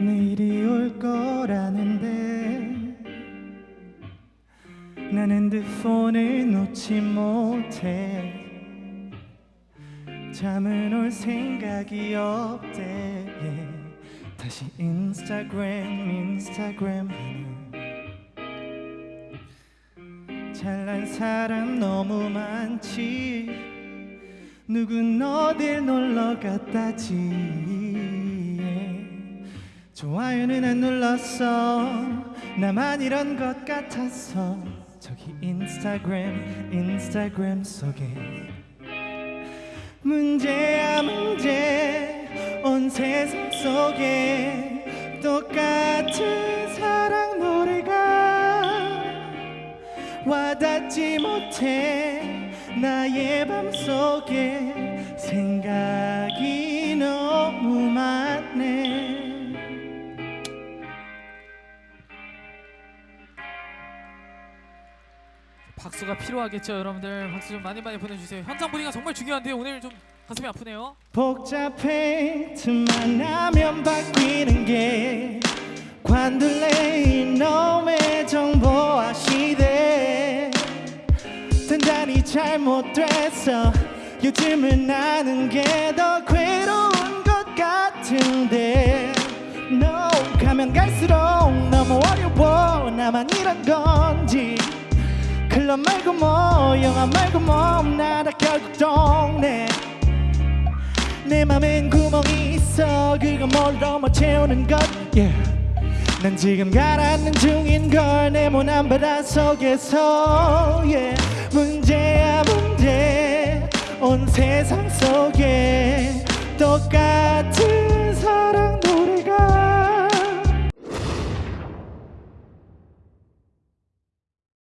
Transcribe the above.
내일이 올 거라는데 난 핸드폰을 놓지 못해. 잠은 올 생각이 없대. Yeah. 다시 인스타그램 인스타그램 하는. 잘난 사람 너무 많지 누군 어딜 놀러 갔다지. 좋아요는 안 눌렀어. 나만 이런 것 같아서. 저기 인스타그램 인스타그램 속에. 문제야 문제. 온 세상 속에 똑같은 사랑 노래가 와닿지 못해 나의 맘속에 생각이 너무 많네 박수가 필요하겠죠, 여러분들. 박수 좀 많이 많이 보내주세요. 현장 분위기가 정말 중요한데요. 오늘 좀 가슴이 아프네요. 복잡해 틈만 나면 바뀌는 게 관둘래 이놈 잘못됐어. 요즘은 나는 게 더 괴로운 것 같은데. No 가면 갈수록 너무 어려워. 나만 이런 건지. 클럽 말고 뭐 영화 말고 뭐 나라 결국 동네. 내 맘엔 구멍이 있어. 그거 뭘로 뭐 채우는 것? Yeah. 난 지금 가라앉는 중인 걸내 모난 바다 속에서 yeah. 문제야 문제 온 세상 속에 똑같은